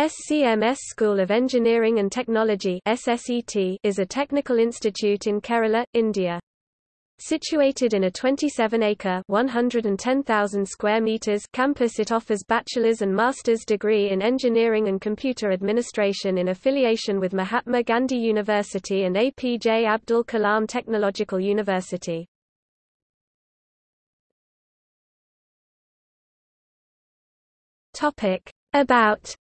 SCMS School of Engineering and Technology is a technical institute in Kerala, India. Situated in a 27-acre (110,000 square meters) campus it offers bachelor's and master's degree in engineering and computer administration in affiliation with Mahatma Gandhi University and APJ Abdul Kalam Technological University. About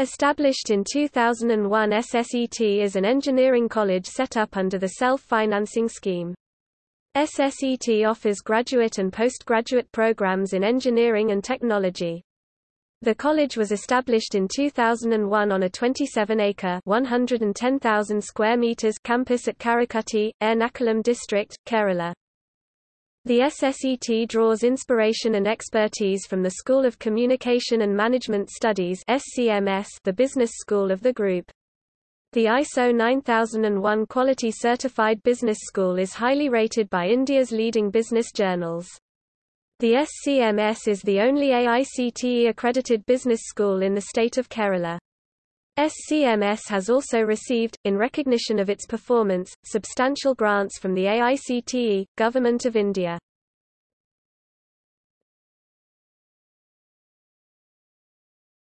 Established in 2001 SSET is an engineering college set up under the self-financing scheme. SSET offers graduate and postgraduate programs in engineering and technology. The college was established in 2001 on a 27-acre (110,000 square meters) campus at Karukutty, Ernakulam district, Kerala. The SSET draws inspiration and expertise from the School of Communication and Management Studies SCMS, the business school of the group. The ISO 9001 Quality Certified Business School is highly rated by India's leading business journals. The SCMS is the only AICTE accredited business school in the state of Kerala. SCMS has also received, in recognition of its performance, substantial grants from the AICTE, Government of India.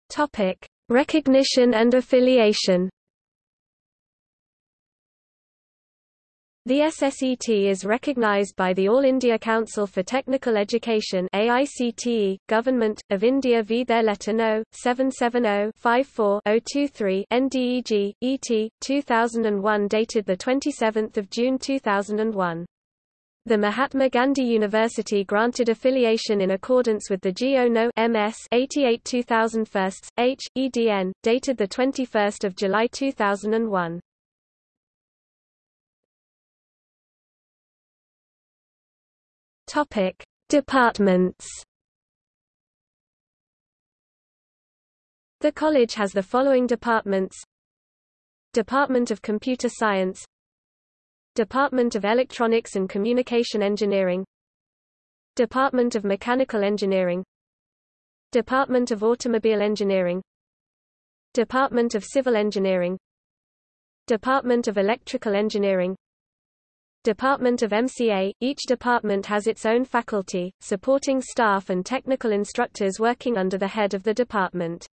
Topic: Recognition and affiliation. The SSET is recognized by the All India Council for Technical Education AICTE, Government, of India v their letter No. 770-54-023 NDEG, ET, 2001 dated 27 June 2001. The Mahatma Gandhi University granted affiliation in accordance with the GO No. MS 88 2001 H, EDN, dated 21 July 2001. Topic: Departments. The college has the following departments: Department of Computer Science, Department of Electronics and Communication Engineering, Department of Mechanical Engineering, Department of Automobile Engineering, Department of Civil Engineering, Department of Electrical Engineering, Department of MCA. Each department has its own faculty, supporting staff and technical instructors working under the head of the department.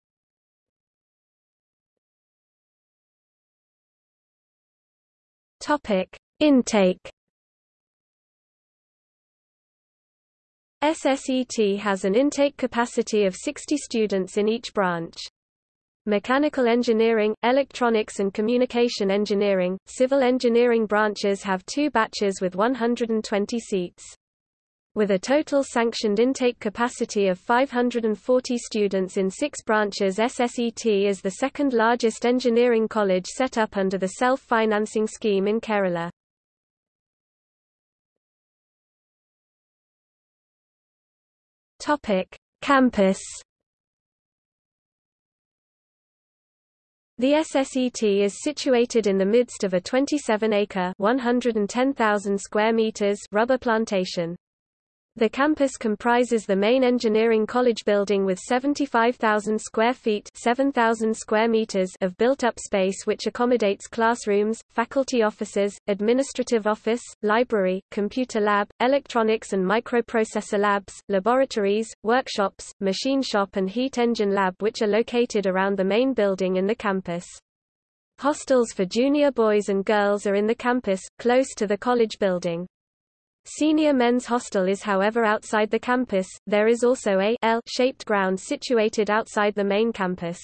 Topic: Intake. SSET has an intake capacity of 60 students in each branch. Mechanical engineering, electronics and communication engineering, civil engineering branches have two batches with 120 seats. With a total sanctioned intake capacity of 540 students in six branches SSET is the second largest engineering college set up under the self-financing scheme in Kerala. Campus The SSET is situated in the midst of a 27-acre (110,000 square meters) rubber plantation. The campus comprises the main engineering college building with 75,000 square feet 7,000 square meters of built-up space which accommodates classrooms, faculty offices, administrative office, library, computer lab, electronics and microprocessor labs, laboratories, workshops, machine shop and heat engine lab which are located around the main building in the campus. Hostels for junior boys and girls are in the campus, close to the college building. Senior men's hostel is however outside the campus, there is also a L-shaped ground situated outside the main campus.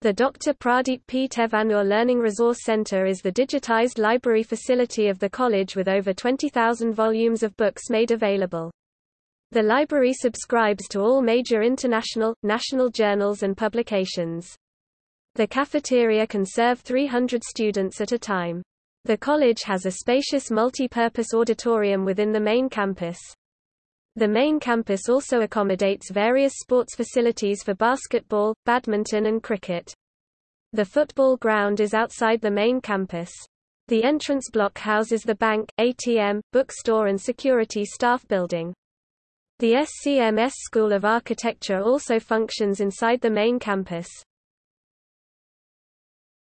The Dr. Pradeep P. Thevannoor Learning Resource Center is the digitized library facility of the college with over 20,000 volumes of books made available. The library subscribes to all major international, national journals and publications. The cafeteria can serve 300 students at a time. The college has a spacious multi-purpose auditorium within the main campus. The main campus also accommodates various sports facilities for basketball, badminton and cricket. The football ground is outside the main campus. The entrance block houses the bank, ATM, bookstore and security staff building. The SCMS School of Architecture also functions inside the main campus.